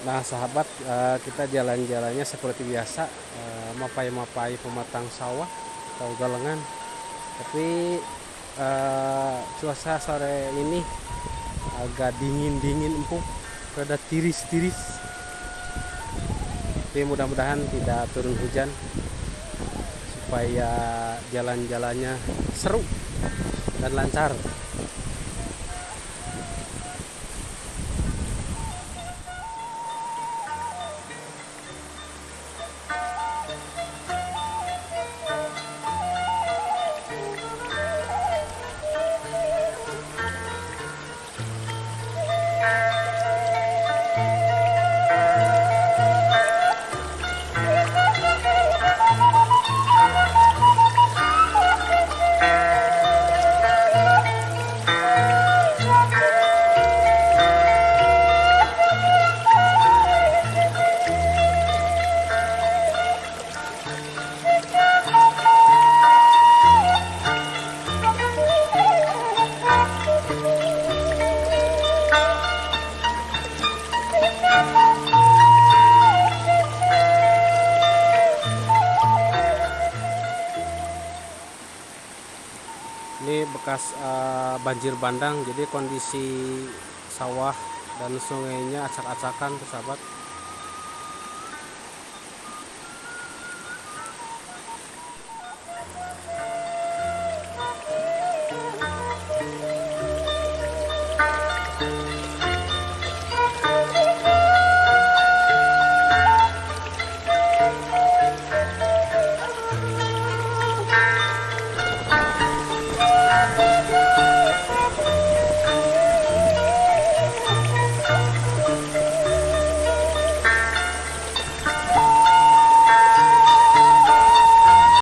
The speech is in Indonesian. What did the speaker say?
Nah sahabat eh, kita jalan-jalannya seperti biasa eh, mapai-mapai pematang sawah atau galengan. Tapi eh, cuaca sore ini agak dingin-dingin empuk rada tiris-tiris. Tapi mudah-mudahan tidak turun hujan supaya jalan-jalannya seru dan lancar bekas eh, banjir bandang. Jadi kondisi sawah dan sungainya acak-acakan sahabat